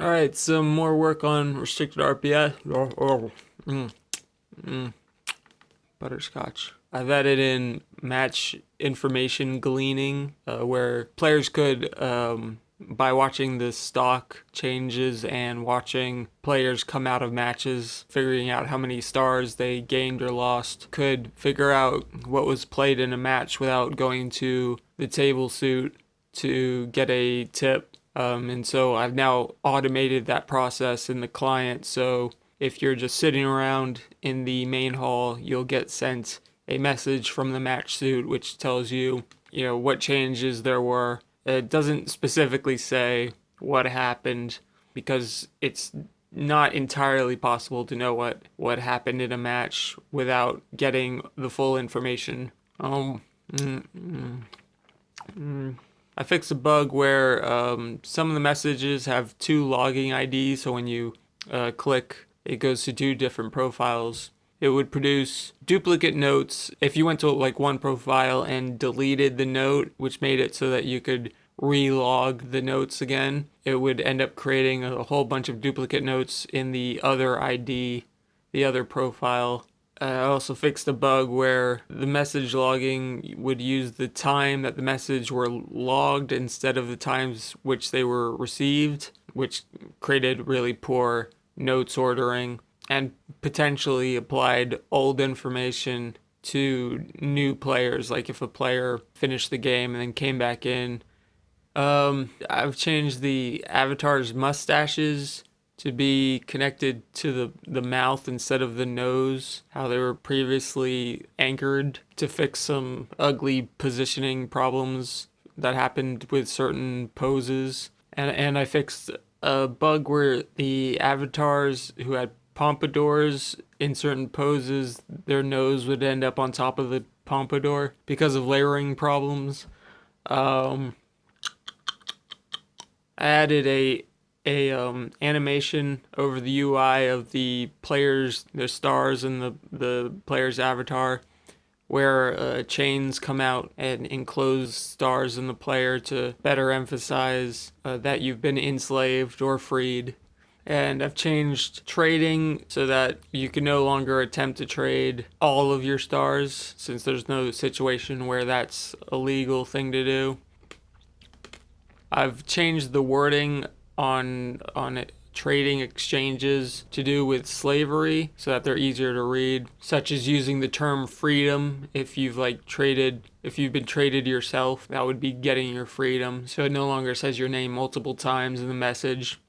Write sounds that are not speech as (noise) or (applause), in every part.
All right, some more work on restricted RPS. Oh, oh, mm, mm. Butterscotch. I've added in match information gleaning, uh, where players could, um, by watching the stock changes and watching players come out of matches, figuring out how many stars they gained or lost, could figure out what was played in a match without going to the table suit to get a tip um, and so I've now automated that process in the client. So if you're just sitting around in the main hall, you'll get sent a message from the match suit which tells you, you know, what changes there were. It doesn't specifically say what happened because it's not entirely possible to know what what happened in a match without getting the full information. Um. Mm, mm, mm. I fixed a bug where um, some of the messages have two logging IDs, so when you uh, click, it goes to two different profiles. It would produce duplicate notes if you went to like one profile and deleted the note, which made it so that you could relog the notes again. It would end up creating a whole bunch of duplicate notes in the other ID, the other profile. I also fixed a bug where the message logging would use the time that the message were logged instead of the times which they were received, which created really poor notes ordering and potentially applied old information to new players. Like if a player finished the game and then came back in. Um, I've changed the avatar's mustaches to be connected to the, the mouth instead of the nose, how they were previously anchored to fix some ugly positioning problems that happened with certain poses. And, and I fixed a bug where the avatars who had pompadours in certain poses, their nose would end up on top of the pompadour because of layering problems. Um, I added a a um, animation over the UI of the players, the stars and the, the player's avatar where uh, chains come out and enclose stars in the player to better emphasize uh, that you've been enslaved or freed. And I've changed trading so that you can no longer attempt to trade all of your stars since there's no situation where that's a legal thing to do. I've changed the wording on on trading exchanges to do with slavery so that they're easier to read such as using the term freedom. If you've like traded if you've been traded yourself that would be getting your freedom. So it no longer says your name multiple times in the message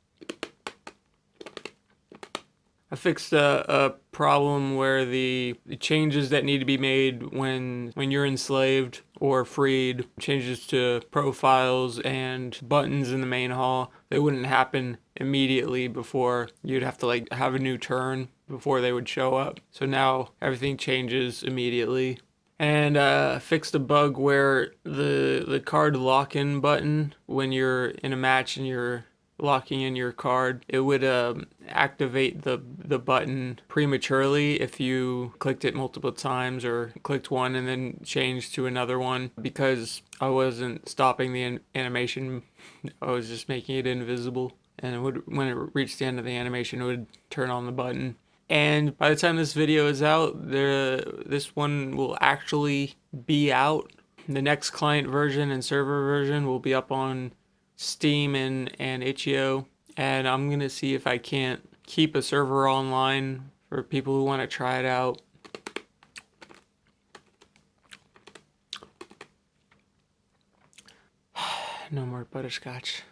I fixed a, a problem where the, changes that need to be made when when you're enslaved or freed, changes to profiles and buttons in the main hall, they wouldn't happen immediately before you'd have to like have a new turn before they would show up. So now everything changes immediately. And uh, fixed a bug where the the card lock-in button when you're in a match and you're locking in your card, it would um, activate the, the button prematurely if you clicked it multiple times or clicked one and then changed to another one because I wasn't stopping the animation, I was just making it invisible. And it would, when it reached the end of the animation, it would turn on the button. And by the time this video is out, the, this one will actually be out. The next client version and server version will be up on Steam and, and itch.io and I'm gonna see if I can't keep a server online for people who want to try it out. (sighs) no more butterscotch.